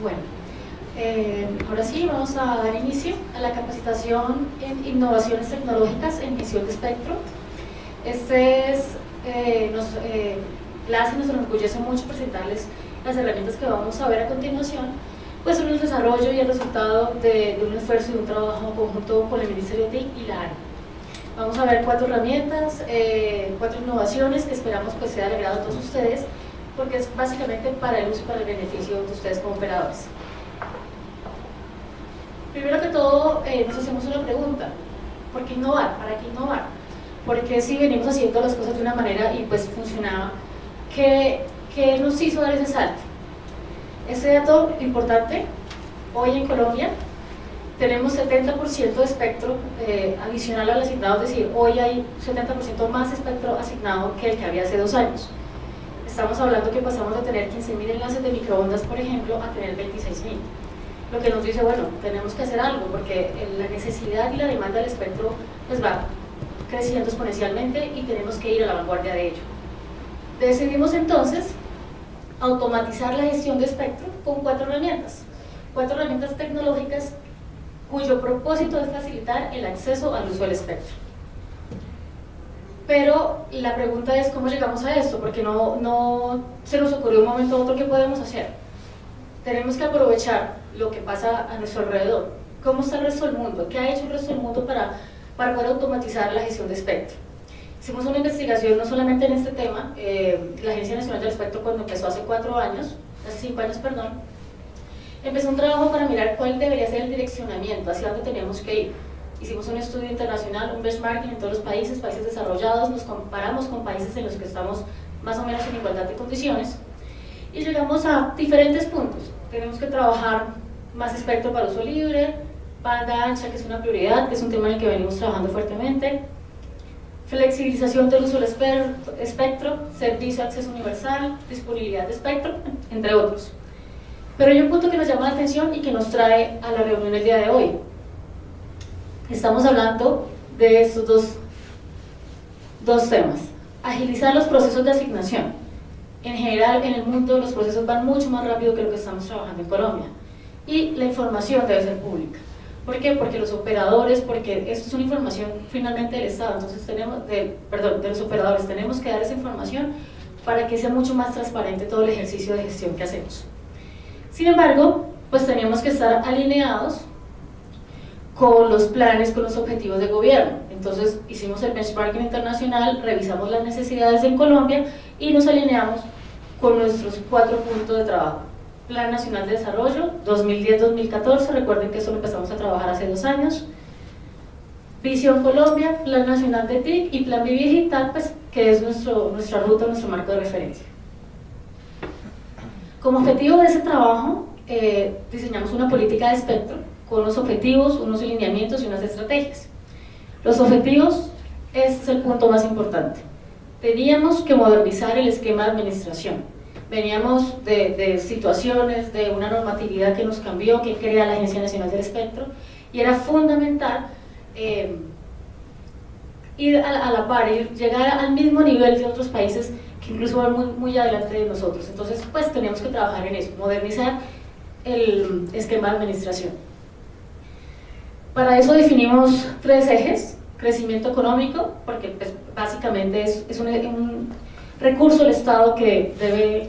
Bueno, eh, ahora sí vamos a dar inicio a la capacitación en innovaciones tecnológicas en gestión de espectro. Este es, eh, nos, eh, nos enorgullece mucho presentarles las herramientas que vamos a ver a continuación, pues son el desarrollo y el resultado de, un esfuerzo y de un trabajo conjunto con el Ministerio de TIC y la ARI. Vamos a ver cuatro herramientas, eh, cuatro innovaciones que esperamos pues sea de agrado a todos ustedes, porque es básicamente para el uso y para el beneficio de ustedes como operadores. Primero que todo, eh, nos hacemos una pregunta, ¿por qué innovar? ¿Para qué innovar? Porque si venimos haciendo las cosas de una manera y pues funcionaba, ¿qué, qué nos hizo dar ese salto? Ese dato importante, hoy en Colombia tenemos 70% de espectro eh, adicional al asignado, es decir, hoy hay 70% más espectro asignado que el que había hace dos años. Estamos hablando que pasamos de tener 15.000 enlaces de microondas, por ejemplo, a tener 26.000. Lo que nos dice, bueno, tenemos que hacer algo, porque la necesidad y la demanda del espectro pues va creciendo exponencialmente y tenemos que ir a la vanguardia de ello. Decidimos entonces automatizar la gestión de espectro con cuatro herramientas. Cuatro herramientas tecnológicas cuyo propósito es facilitar el acceso al uso del espectro. Pero la pregunta es cómo llegamos a esto, porque no, no se nos ocurrió un momento u otro qué podemos hacer. Tenemos que aprovechar lo que pasa a nuestro alrededor. ¿Cómo está el resto del mundo? ¿Qué ha hecho el resto del mundo para, para poder automatizar la gestión de espectro? Hicimos una investigación no solamente en este tema, eh, la Agencia Nacional del Espectro cuando empezó hace cuatro años, hace cinco años, perdón, empezó un trabajo para mirar cuál debería ser el direccionamiento, hacia dónde teníamos que ir. Hicimos un estudio internacional, un benchmarking en todos los países, países desarrollados, nos comparamos con países en los que estamos más o menos en igualdad de condiciones y llegamos a diferentes puntos. Tenemos que trabajar más espectro para uso libre, banda ancha, que es una prioridad, que es un tema en el que venimos trabajando fuertemente, flexibilización del uso del espectro, servicio acceso universal, disponibilidad de espectro, entre otros. Pero hay un punto que nos llama la atención y que nos trae a la reunión el día de hoy. Estamos hablando de estos dos, dos temas. Agilizar los procesos de asignación. En general, en el mundo los procesos van mucho más rápido que lo que estamos trabajando en Colombia. Y la información debe ser pública. ¿Por qué? Porque los operadores, porque esto es una información finalmente del Estado, entonces tenemos, perdón, de los operadores, tenemos que dar esa información para que sea mucho más transparente todo el ejercicio de gestión que hacemos. Sin embargo, pues teníamos que estar alineados con los planes, con los objetivos de gobierno. Entonces hicimos el benchmarking internacional, revisamos las necesidades en Colombia y nos alineamos con nuestros cuatro puntos de trabajo. Plan Nacional de Desarrollo 2010-2014, recuerden que eso lo empezamos a trabajar hace dos años. Visión Colombia, Plan Nacional de TIC y Plan Vivi Digital, pues, que es nuestro, nuestra ruta, nuestro marco de referencia. Como objetivo de ese trabajo, eh, diseñamos una política de espectro con unos objetivos, unos lineamientos y unas estrategias. Los objetivos, este es el punto más importante. Teníamos que modernizar el esquema de administración. Veníamos de, situaciones, de una normatividad que nos cambió, que crea la Agencia Nacional del Espectro, y era fundamental eh, ir a, la par, ir, llegar al mismo nivel de otros países incluso van muy, muy adelante de nosotros. Entonces, pues tenemos que trabajar en eso, modernizar el esquema de administración. Para eso definimos tres ejes, crecimiento económico, porque pues, básicamente es, un, un, recurso del Estado que debe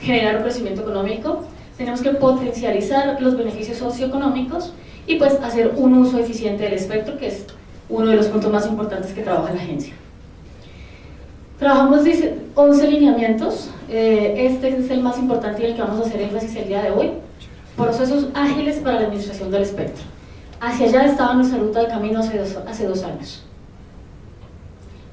generar un crecimiento económico, tenemos que potencializar los beneficios socioeconómicos y pues hacer un uso eficiente del espectro, que es uno de los puntos más importantes que trabaja la agencia. Trabajamos 11 lineamientos, eh, este es el más importante y el que vamos a hacer énfasis el día de hoy. Procesos ágiles para la administración del espectro. Hacia allá estaba nuestra ruta de camino hace dos, hace dos años.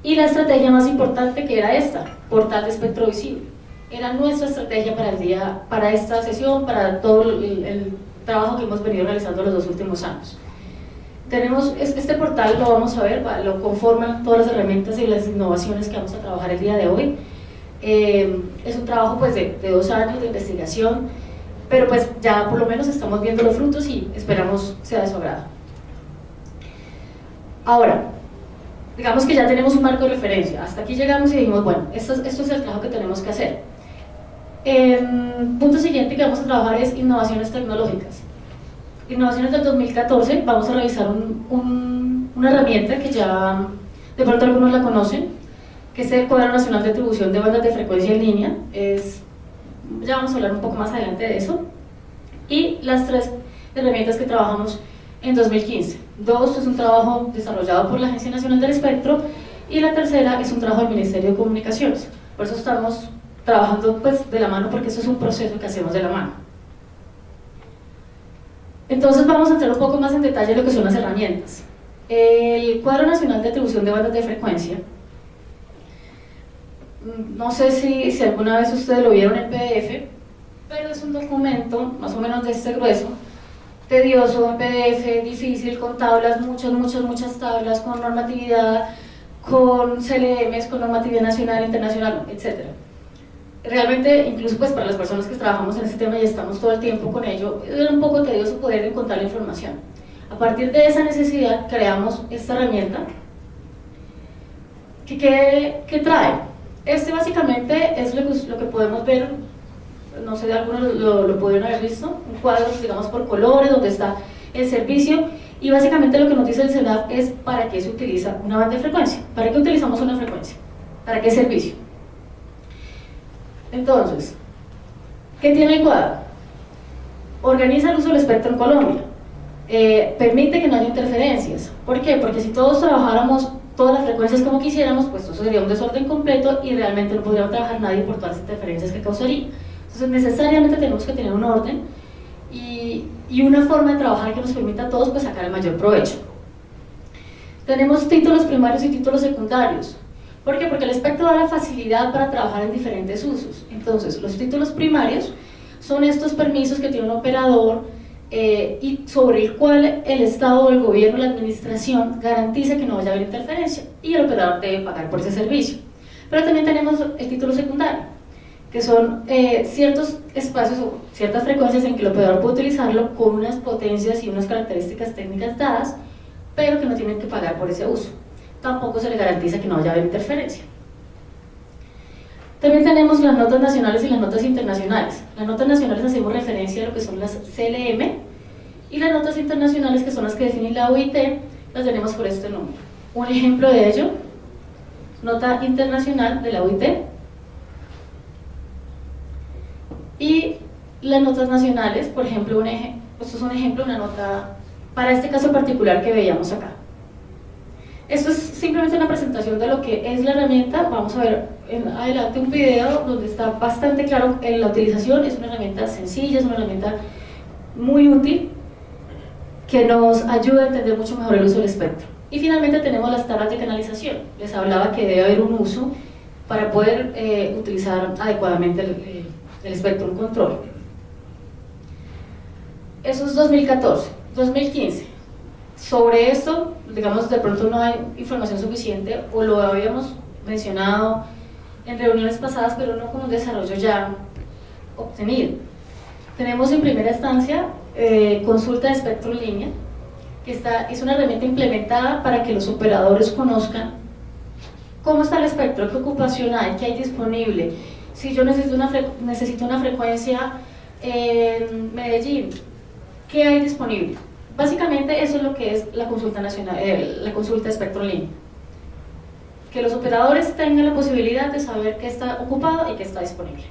Y la estrategia más importante que era esta, portal de espectro visible. Era nuestra estrategia para, el día, para esta sesión, para todo el trabajo que hemos venido realizando los dos últimos años. Tenemos este portal, lo vamos a ver, lo conforman todas las herramientas y las innovaciones que vamos a trabajar el día de hoy. Eh, es un trabajo pues, de, dos años de investigación, pero pues ya por lo menos estamos viendo los frutos y esperamos sea de su agrado. Ahora, digamos que ya tenemos un marco de referencia, hasta aquí llegamos y dijimos, bueno, esto, esto es el trabajo que tenemos que hacer. El punto siguiente que vamos a trabajar es innovaciones tecnológicas. Innovaciones del 2014, vamos a revisar una herramienta que ya de pronto algunos la conocen, que es el Cuadro Nacional de Atribución de Bandas de Frecuencia en Línea. Es, ya vamos a hablar un poco más adelante de eso. Y las tres herramientas que trabajamos en 2015. Dos es un trabajo desarrollado por la Agencia Nacional del Espectro y la tercera es un trabajo del Ministerio de Comunicaciones. Por eso estamos trabajando pues, de la mano porque eso es un proceso que hacemos de la mano. Entonces vamos a entrar un poco más en detalle en lo que son las herramientas. El Cuadro Nacional de Atribución de Bandas de Frecuencia, no sé si, si alguna vez ustedes lo vieron en PDF, pero es un documento más o menos de este grueso, tedioso, en PDF, difícil, con tablas, muchas, muchas, muchas tablas, con normatividad, con CLMs, con normatividad nacional, internacional, etc. Realmente, incluso pues para las personas que trabajamos en este tema y estamos todo el tiempo con ello, es un poco tedioso poder encontrar la información. A partir de esa necesidad creamos esta herramienta que, trae. Este básicamente es lo que, podemos ver no sé, algunos lo, lo pudieron haber visto, un cuadro, digamos, por colores, donde está el servicio, y básicamente lo que nos dice el CENAF es para qué se utiliza una banda de frecuencia, para qué utilizamos una frecuencia, para qué servicio. Entonces, ¿qué tiene el cuadro? Organiza el uso del espectro en Colombia, eh, permite que no haya interferencias. ¿Por qué? Porque si todos trabajáramos todas las frecuencias como quisiéramos, pues eso sería un desorden completo y realmente no podría trabajar nadie por todas las interferencias que causaría. Entonces necesariamente tenemos que tener un orden y, y una forma de trabajar que nos permita a todos pues, sacar el mayor provecho. Tenemos títulos primarios y títulos secundarios. ¿Por qué? Porque el espectro da la facilidad para trabajar en diferentes usos. Entonces, los títulos primarios son estos permisos que tiene un operador eh, y sobre el cual el Estado, el gobierno, la administración garantiza que no vaya a haber interferencia y el operador debe pagar por ese servicio. Pero también tenemos el título secundario, que son eh, ciertos espacios o ciertas frecuencias en que el operador puede utilizarlo con unas potencias y unas características técnicas dadas, pero que no tienen que pagar por ese uso. Tampoco se le garantiza que no vaya a haber interferencia. También tenemos las notas nacionales y las notas internacionales. Las notas nacionales hacemos referencia a lo que son las CLM y las notas internacionales, que son las que define la OIT, las tenemos por este número. Un ejemplo de ello, nota internacional de la OIT, y las notas nacionales, por ejemplo, esto es un ejemplo, una nota para este caso particular que veíamos acá. Esto es simplemente una presentación de lo que es la herramienta. Vamos a ver en adelante un video donde está bastante claro en la utilización. Es una herramienta sencilla, es una herramienta muy útil que nos ayuda a entender mucho mejor el uso del espectro. Y finalmente tenemos las tablas de canalización. Les hablaba que debe haber un uso para poder eh, utilizar adecuadamente el, el espectro control. Eso es 2014. 2015. Sobre esto, digamos, de pronto no hay información suficiente o lo habíamos mencionado en reuniones pasadas, pero no con un desarrollo ya obtenido. Tenemos en primera instancia eh, consulta de espectro en línea, que está, es una herramienta implementada para que los operadores conozcan cómo está el espectro, qué ocupación hay, qué hay disponible, si yo necesito una, necesito una frecuencia en Medellín, ¿qué hay disponible? Básicamente eso es lo que es la consulta nacional, eh, la consulta línea. Que los operadores tengan la posibilidad de saber qué está ocupado y qué está disponible.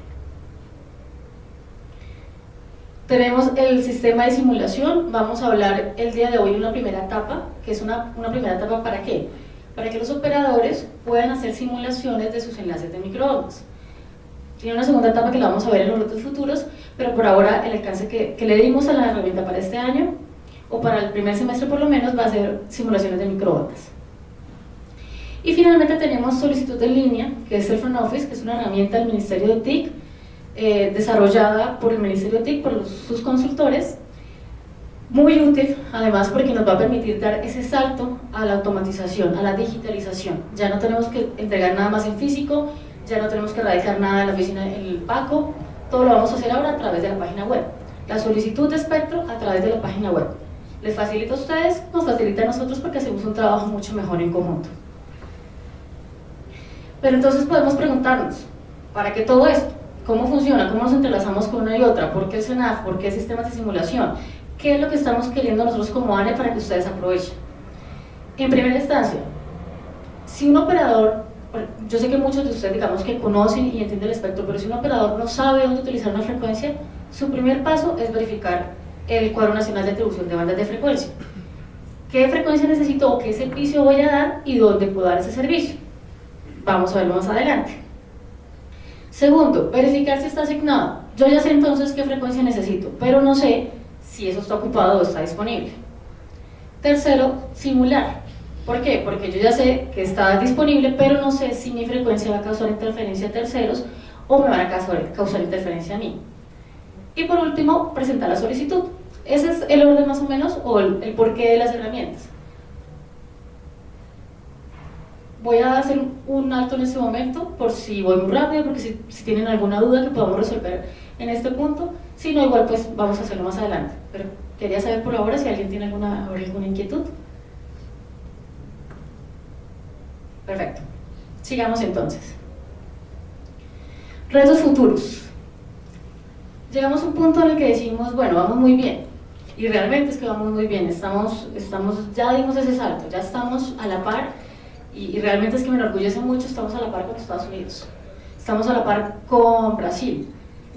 Tenemos el sistema de simulación, vamos a hablar el día de hoy de una primera etapa, que es una, una primera etapa para qué? Para que los operadores puedan hacer simulaciones de sus enlaces de microondas. Tiene una segunda etapa que la vamos a ver en los retos futuros, pero por ahora el alcance que le dimos a la herramienta para este año, o para el primer semestre por lo menos, va a ser simulaciones de microondas. Y finalmente tenemos solicitud en línea, que es el Front Office, que es una herramienta del Ministerio de TIC, eh, desarrollada por el Ministerio de TIC, por sus consultores, muy útil, además porque nos va a permitir dar ese salto a la automatización, a la digitalización. Ya no tenemos que entregar nada más en físico, ya no tenemos que radicar nada en la oficina el PACO, todo lo vamos a hacer ahora a través de la página web. La solicitud de espectro a través de la página web. Les facilita a ustedes, nos facilita a nosotros porque hacemos un trabajo mucho mejor en conjunto. Pero entonces podemos preguntarnos, ¿para qué todo esto? ¿Cómo funciona? ¿Cómo nos entrelazamos con una y otra? ¿Por qué el CENAF? ¿Por qué sistemas de simulación? ¿Qué es lo que estamos queriendo nosotros como ANE para que ustedes aprovechen? En primera instancia, si un operador, yo sé que muchos de ustedes digamos que conocen y entienden el espectro, pero si un operador no sabe dónde utilizar una frecuencia, su primer paso es verificar el cuadro nacional de atribución de bandas de frecuencia. ¿Qué frecuencia necesito o qué servicio voy a dar y dónde puedo dar ese servicio? Vamos a verlo más adelante. Segundo, verificar si está asignado. Yo ya sé entonces qué frecuencia necesito, pero no sé si eso está ocupado o está disponible. Tercero, simular. ¿Por qué? Porque yo ya sé que está disponible, pero no sé si mi frecuencia va a causar interferencia a terceros o me van a causar, causar interferencia a mí. Y por último, presentar la solicitud. Ese es el orden más o menos o el, porqué de las herramientas. Voy a hacer un alto en este momento por si voy muy rápido, porque si, si, tienen alguna duda que podamos resolver en este punto, si no, igual pues vamos a hacerlo más adelante. Pero quería saber por ahora si alguien tiene alguna, alguna inquietud. Perfecto. Sigamos entonces. Retos futuros. Llegamos a un punto en el que decimos, bueno, vamos muy bien. Y realmente es que vamos muy bien. Estamos, estamos, ya dimos ese salto, ya estamos a la par. Y, y realmente es que me enorgullece mucho, estamos a la par con Estados Unidos. Estamos a la par con Brasil.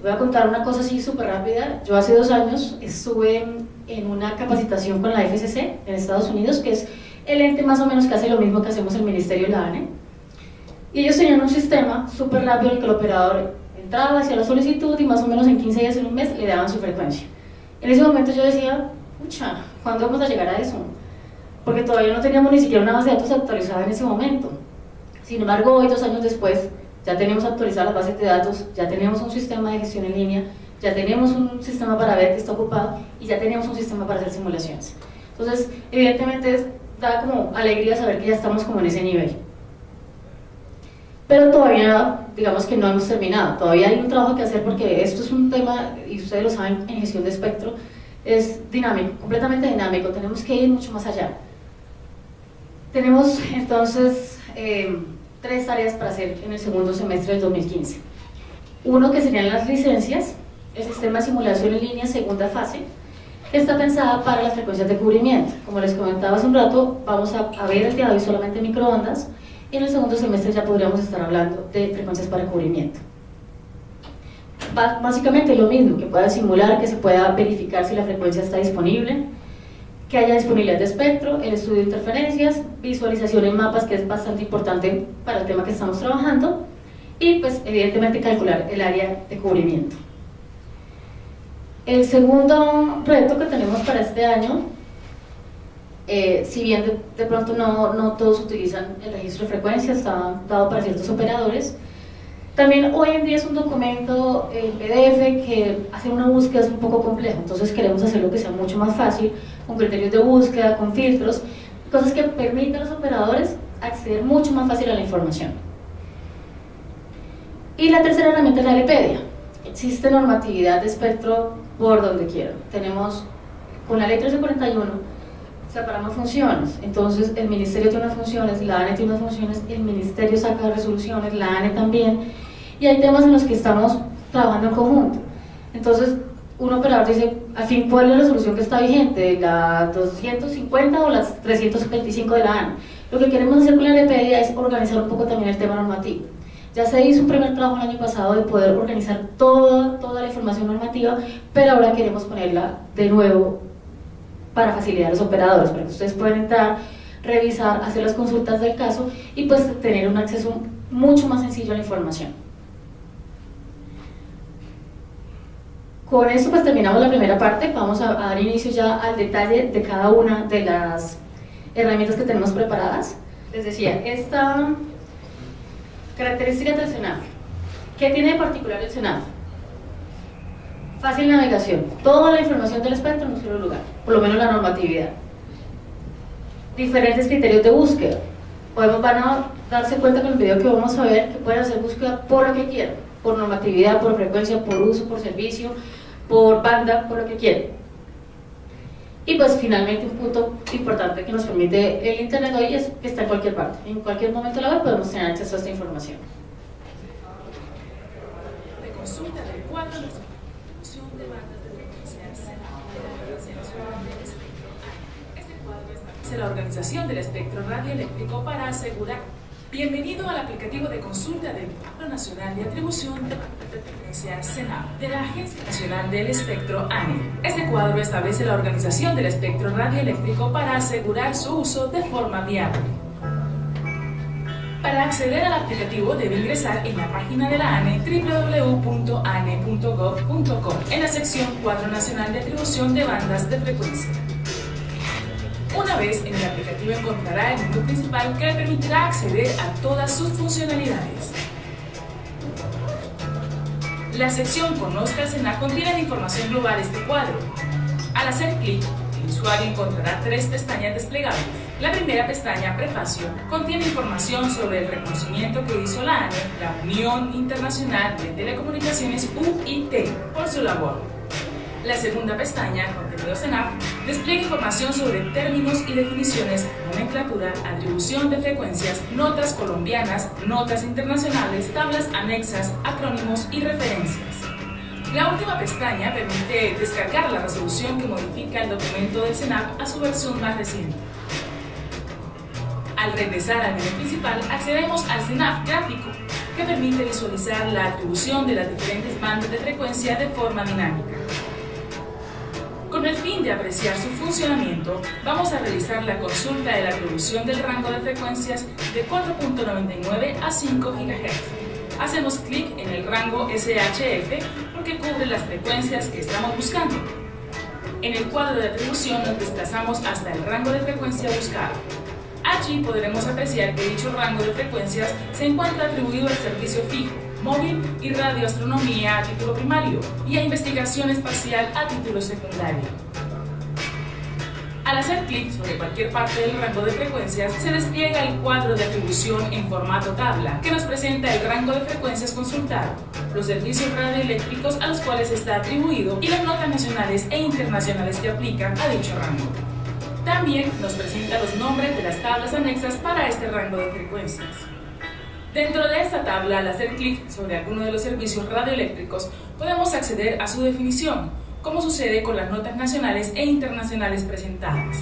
Voy a contar una cosa así súper rápida. Yo hace dos años estuve en, en una capacitación con la FCC en Estados Unidos, que es el ente más o menos que hace lo mismo que hacemos el Ministerio de la ANE. Y ellos tenían un sistema súper rápido en el que el operador entraba, hacía la solicitud y más o menos en 15 días, en un mes, le daban su frecuencia. En ese momento yo decía, pucha, ¿cuándo vamos a llegar a eso? Porque todavía no teníamos ni siquiera una base de datos actualizada en ese momento. Sin embargo, hoy, dos años después, ya tenemos actualizadas las bases de datos, ya tenemos un sistema de gestión en línea, ya tenemos un sistema para ver que está ocupado y ya tenemos un sistema para hacer simulaciones. Entonces, evidentemente, da como alegría saber que ya estamos como en ese nivel. Pero todavía, digamos que no hemos terminado, todavía hay un trabajo que hacer porque esto es un tema, y ustedes lo saben, en gestión de espectro, es dinámico, completamente dinámico, tenemos que ir mucho más allá. Tenemos entonces eh, tres tareas para hacer en el segundo semestre del 2015. Uno que serían las licencias, el sistema de simulación en línea segunda fase, está pensada para las frecuencias de cubrimiento. Como les comentaba hace un rato, vamos a, a ver el día de hoy solamente microondas, y en el segundo semestre ya podríamos estar hablando de frecuencias para cubrimiento. Básicamente lo mismo, que pueda simular, que se pueda verificar si la frecuencia está disponible, que haya disponibilidad de espectro, el estudio de interferencias, visualización en mapas, que es bastante importante para el tema que estamos trabajando, y pues evidentemente calcular el área de cubrimiento. El segundo reto que tenemos para este año, eh, si bien de, de pronto no, no, todos utilizan el registro de frecuencia, está dado para ciertos operadores, también hoy en día es un documento en PDF que hace una búsqueda es un poco complejo, entonces queremos hacerlo que sea mucho más fácil, con criterios de búsqueda, con filtros, cosas que permitan a los operadores acceder mucho más fácil a la información. Y la tercera herramienta es la Wikipedia. Existe normatividad de espectro por donde quiera. Tenemos, con la ley 1341, separamos funciones. Entonces, el ministerio tiene unas funciones, la ANE tiene unas funciones, el ministerio saca resoluciones, la ANE también. Y hay temas en los que estamos trabajando en conjunto. Entonces, un operador dice, al fin, ¿cuál es la resolución que está vigente? ¿La 250 o la 325 de la ANE? Lo que queremos hacer con la Wikipedia es organizar un poco también el tema normativo. Ya se hizo un primer trabajo el año pasado de poder organizar toda, toda la información normativa, pero ahora queremos ponerla de nuevo para facilitar a los operadores, para que ustedes puedan entrar, revisar, hacer las consultas del caso y pues tener un acceso mucho más sencillo a la información. Con esto pues terminamos la primera parte, vamos a, dar inicio ya al detalle de cada una de las herramientas que tenemos preparadas. Les decía, esta Características del CENAF. ¿Qué tiene de particular el CENAF? Fácil navegación. Toda la información del espectro en un solo lugar, por lo menos la normatividad. Diferentes criterios de búsqueda. Podemos, van a darse cuenta con el video que vamos a ver que pueden hacer búsqueda por lo que quieran, por normatividad, por frecuencia, por uso, por servicio, por banda, por lo que quieran. Y pues finalmente un punto importante que nos permite el Internet hoy es que está en cualquier parte. En cualquier momento de la web podemos tener acceso a esta información. De consumo la Organización del Espectro Radioeléctrico para asegurar Bienvenido al aplicativo de consulta del Cuadro Nacional de Atribución de Frecuencia CENAP de la Agencia Nacional del Espectro ANE. Este cuadro establece la organización del espectro radioeléctrico para asegurar su uso de forma viable. Para acceder al aplicativo debe ingresar en la página de la ANE www.ane.gov.co en la sección Cuadro Nacional de Atribución de Bandas de Frecuencia. Vez en el aplicativo encontrará el menú principal que le permitirá acceder a todas sus funcionalidades. La sección Conozca SENAC contiene la información global de este cuadro. Al hacer clic, el usuario encontrará tres pestañas desplegables. La primera pestaña, Prefacio, contiene información sobre el reconocimiento que hizo la ANE, la Unión Internacional de Telecomunicaciones UIT, por su labor. La segunda pestaña, Contenido CENAP, despliega información sobre términos y definiciones, nomenclatura, atribución de frecuencias, notas colombianas, notas internacionales, tablas anexas, acrónimos y referencias. La última pestaña permite descargar la resolución que modifica el documento del CENAP a su versión más reciente. Al regresar al menú principal, accedemos al CENAP gráfico, que permite visualizar la atribución de las diferentes bandas de frecuencia de forma dinámica. Con el fin de apreciar su funcionamiento, vamos a realizar la consulta de la atribución del rango de frecuencias de 4.99 a 5 GHz. Hacemos clic en el rango SHF porque cubre las frecuencias que estamos buscando. En el cuadro de atribución nos desplazamos hasta el rango de frecuencia buscado. Allí podremos apreciar que dicho rango de frecuencias se encuentra atribuido al servicio fijo, móvil y radioastronomía a título primario y a investigación espacial a título secundario. Al hacer clic sobre cualquier parte del rango de frecuencias, se despliega el cuadro de atribución en formato tabla, que nos presenta el rango de frecuencias consultado, los servicios radioeléctricos a los cuales está atribuido y las notas nacionales e internacionales que aplican a dicho rango. También nos presenta los nombres de las tablas anexas para este rango de frecuencias. Dentro de esta tabla, al hacer clic sobre alguno de los servicios radioeléctricos, podemos acceder a su definición, como sucede con las notas nacionales e internacionales presentadas.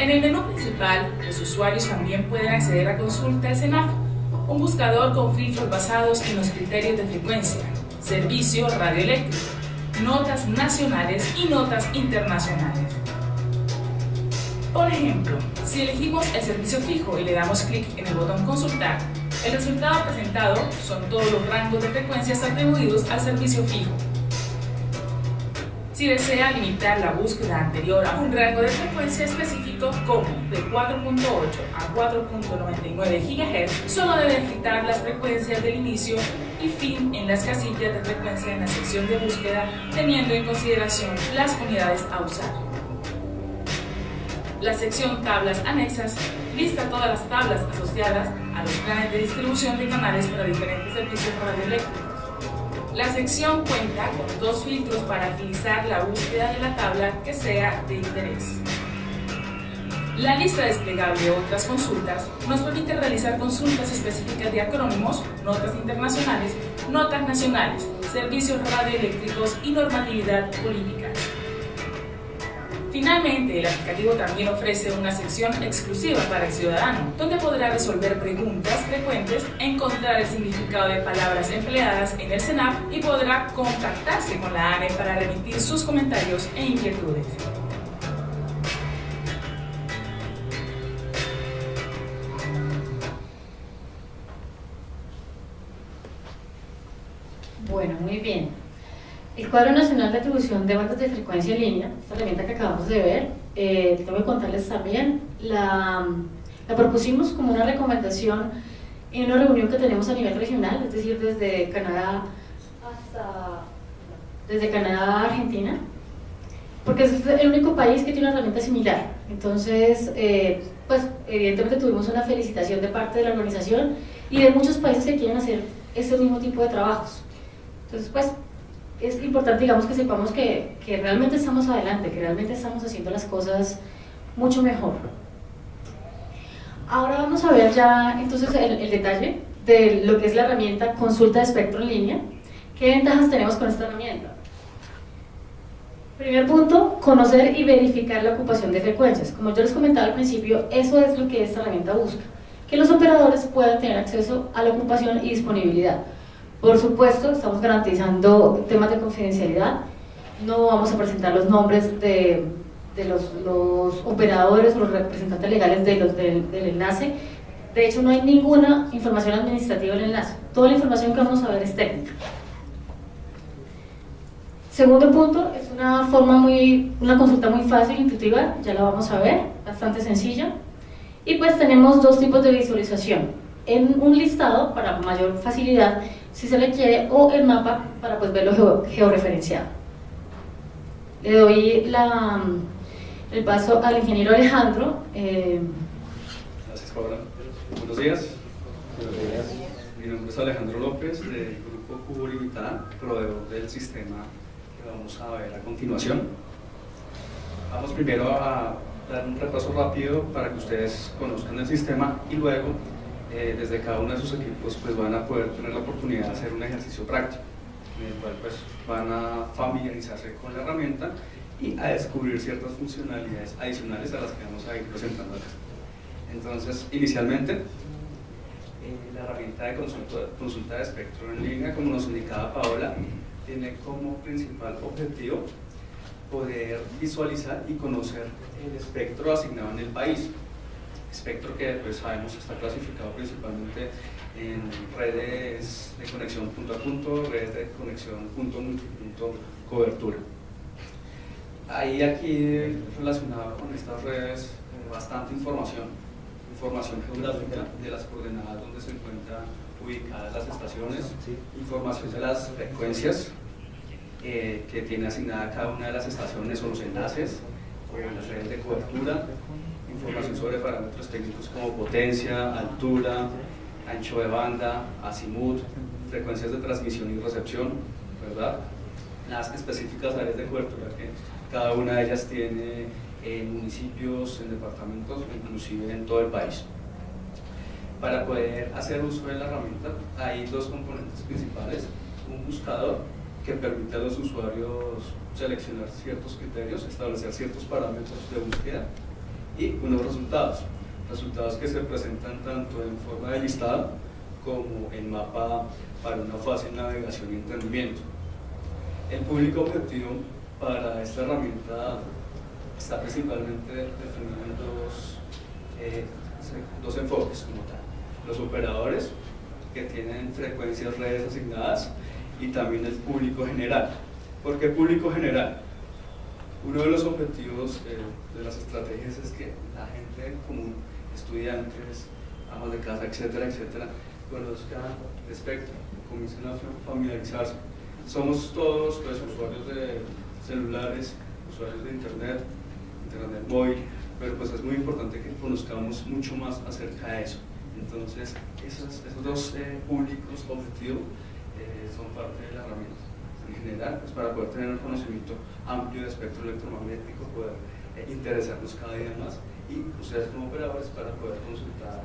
En el menú principal, los usuarios también pueden acceder a Consulta al CENAF, un buscador con filtros basados en los criterios de frecuencia, servicio radioeléctrico, notas nacionales y notas internacionales. Por ejemplo, si elegimos el servicio fijo y le damos clic en el botón Consultar, el resultado presentado son todos los rangos de frecuencias atribuidos al servicio fijo. Si desea limitar la búsqueda anterior a un rango de frecuencia específico como de 4.8 a 4.99 GHz, solo debe digitar las frecuencias del inicio y fin en las casillas de frecuencia en la sección de búsqueda, teniendo en consideración las unidades a usar. La sección Tablas anexas lista todas las tablas asociadas a los planes de distribución de canales para diferentes servicios radioeléctricos. La sección cuenta con dos filtros para agilizar la búsqueda de la tabla que sea de interés. La lista desplegable de otras consultas nos permite realizar consultas específicas de acrónimos, notas internacionales, notas nacionales, servicios radioeléctricos y normatividad política. Finalmente, el aplicativo también ofrece una sección exclusiva para el ciudadano, donde podrá resolver preguntas frecuentes, encontrar el significado de palabras empleadas en el CENAP y podrá contactarse con la ANE para remitir sus comentarios e inquietudes. Bueno, muy bien. El cuadro nacional de atribución de bandas de frecuencia en línea, esta herramienta que acabamos de ver, eh, tengo que contarles también, la, la propusimos como una recomendación en una reunión que tenemos a nivel regional, es decir, desde Canadá hasta desde Canadá a Argentina, porque es el único país que tiene una herramienta similar. Entonces, eh, pues evidentemente tuvimos una felicitación de parte de la organización y de muchos países que quieren hacer este mismo tipo de trabajos. Entonces, pues es importante, digamos, que sepamos que, que, realmente estamos adelante, que realmente estamos haciendo las cosas mucho mejor. Ahora vamos a ver ya entonces el, el, detalle de lo que es la herramienta consulta de espectro en línea. ¿Qué ventajas tenemos con esta herramienta? Primer punto, conocer y verificar la ocupación de frecuencias. Como yo les comentaba al principio, eso es lo que esta herramienta busca, que los operadores puedan tener acceso a la ocupación y disponibilidad. Por supuesto, estamos garantizando temas de confidencialidad, no vamos a presentar los nombres de, los, operadores o los representantes legales de los, del, del enlace, de hecho no hay ninguna información administrativa en el enlace, toda la información que vamos a ver es técnica. Segundo punto, es una forma muy, una consulta muy fácil, intuitiva, ya la vamos a ver, bastante sencilla. Y pues tenemos dos tipos de visualización, en un listado para mayor facilidad, si se le quiere, o el mapa para pues verlo georreferenciado. Le doy la, el paso al ingeniero Alejandro. Eh, Gracias, Paola. Buenos días. Buenos días. Mi nombre es Alejandro López, del Grupo Cubo Limitada, proveedor del sistema vamos a ver a continuación. Vamos primero a dar un repaso rápido para que ustedes conozcan el sistema y luego eh, desde cada uno de sus equipos pues van a poder tener la oportunidad de hacer un ejercicio práctico en el cual pues van a familiarizarse con la herramienta y a descubrir ciertas funcionalidades adicionales a las que vamos a ir presentando acá. Entonces, inicialmente, eh, la herramienta de consulta, consulta de espectro en línea, como nos indicaba Paola, tiene como principal objetivo poder visualizar y conocer el espectro asignado en el país. Espectro que pues, sabemos está clasificado principalmente en redes de conexión punto a punto, redes de conexión punto multipunto, cobertura. Hay aquí relacionado con estas redes bastante información, información geográfica de las coordenadas donde se encuentran ubicadas las estaciones, información de las frecuencias eh, que tiene asignada cada una de las estaciones o los enlaces o las redes de cobertura, información sobre parámetros técnicos como potencia, altura, ancho de banda, azimut, frecuencias de transmisión y recepción, ¿verdad? Las específicas áreas de cobertura que cada una de ellas tiene en municipios, en departamentos, inclusive en todo el país para poder hacer uso de la herramienta hay dos componentes principales, un buscador que permite a los usuarios seleccionar ciertos criterios, establecer ciertos parámetros de búsqueda y unos resultados, resultados que se presentan tanto en forma de listado como en mapa para una fácil navegación y entendimiento. El público objetivo para esta herramienta está principalmente definido en dos, eh, dos enfoques como tal los operadores que tienen frecuencias redes asignadas y también el público general. ¿Por qué público general? Uno de los objetivos eh, de las estrategias es que la gente común, estudiantes, amas de casa, etcétera, etcétera, conozcan el espectro, comiencen a familiarizarse. Somos todos pues, usuarios de celulares, usuarios de internet, internet móvil, pero pues es muy importante que conozcamos mucho más acerca de eso. Entonces, esos, esos dos eh, públicos objetivos eh, son parte de la herramienta. En general, pues para poder tener un conocimiento amplio de espectro electromagnético, poder eh, interesarnos cada día más y ustedes como operadores para poder consultar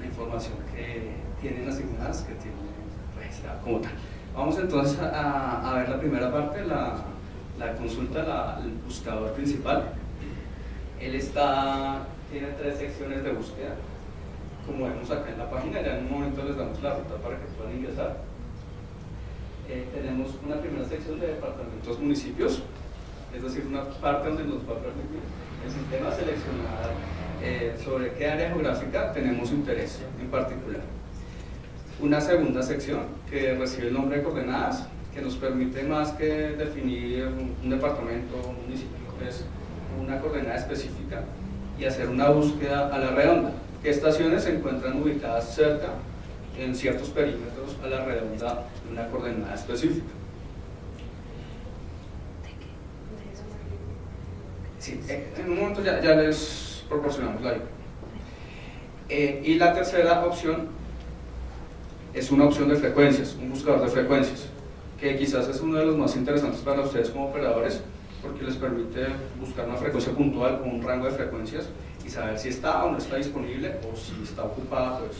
la información que tienen asignadas, que tienen registrada como tal. Vamos entonces a, ver la primera parte, la, la consulta, la, el buscador principal. Él está, tiene tres secciones de búsqueda como vemos acá en la página, ya en un momento les damos la ruta para que puedan ingresar. Tenemos una primera sección de departamentos municipios, es decir, una parte donde nos va a permitir el sistema seleccionar eh, sobre qué área geográfica tenemos interés en particular. Una segunda sección que recibe el nombre de coordenadas, que nos permite más que definir un departamento o un municipio, es una coordenada específica y hacer una búsqueda a la redonda qué estaciones se encuentran ubicadas cerca en ciertos perímetros a la redonda de una coordenada específica. Sí, eh, en un momento ya, les proporcionamos la eh, y la tercera opción es una opción de frecuencias, un buscador de frecuencias, que quizás es uno de los más interesantes para ustedes como operadores, porque les permite buscar una frecuencia puntual o un rango de frecuencias y saber si está o no está disponible o si está ocupada, pues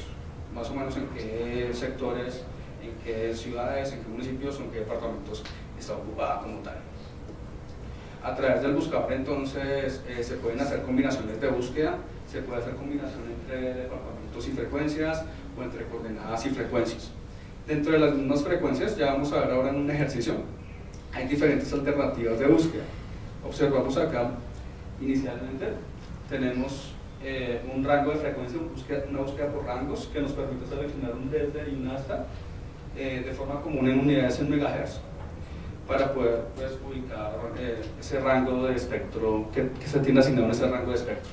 más o menos en qué sectores, en qué ciudades, en qué municipios en qué departamentos está ocupada como tal. A través del buscador entonces eh, se pueden hacer combinaciones de búsqueda, se puede hacer combinación entre departamentos y frecuencias o entre coordenadas y frecuencias. Dentro de las mismas frecuencias, ya vamos a ver ahora en un ejercicio, hay diferentes alternativas de búsqueda. Observamos acá, inicialmente, tenemos eh, un rango de frecuencia, una búsqueda, por rangos que nos permite seleccionar un desde y un hasta eh, de forma común en unidades en megahertz para poder pues, ubicar eh, ese rango de espectro que, que, se tiene asignado en ese rango de espectro.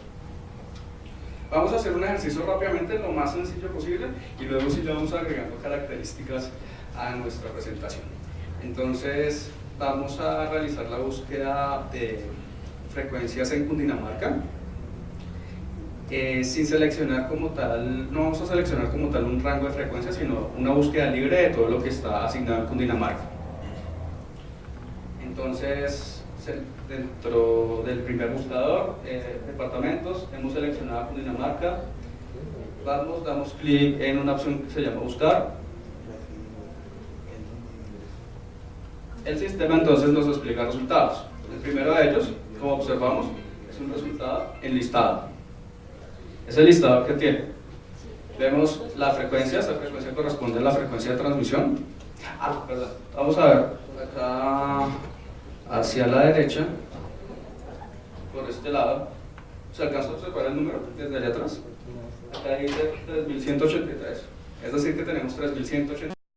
Vamos a hacer un ejercicio rápidamente, lo más sencillo posible, y luego sí le vamos agregando características a nuestra presentación. Entonces, vamos a realizar la búsqueda de frecuencias en Cundinamarca. Eh, sin seleccionar como tal, no vamos a seleccionar como tal un rango de frecuencias, sino una búsqueda libre de todo lo que está asignado en Cundinamarca. Entonces, dentro del primer buscador, eh, departamentos, hemos seleccionado Cundinamarca, vamos, damos clic en una opción que se llama buscar. El sistema entonces nos explica resultados. El primero de ellos, como observamos, es un resultado enlistado. Es el listado que tiene. Vemos la frecuencia, esta frecuencia corresponde a la frecuencia de transmisión. Ah, perdón. Vamos a ver acá hacia la derecha, por este lado, ¿se alcanza a observar el número desde allá atrás? Acá dice 3183, es decir que tenemos 3183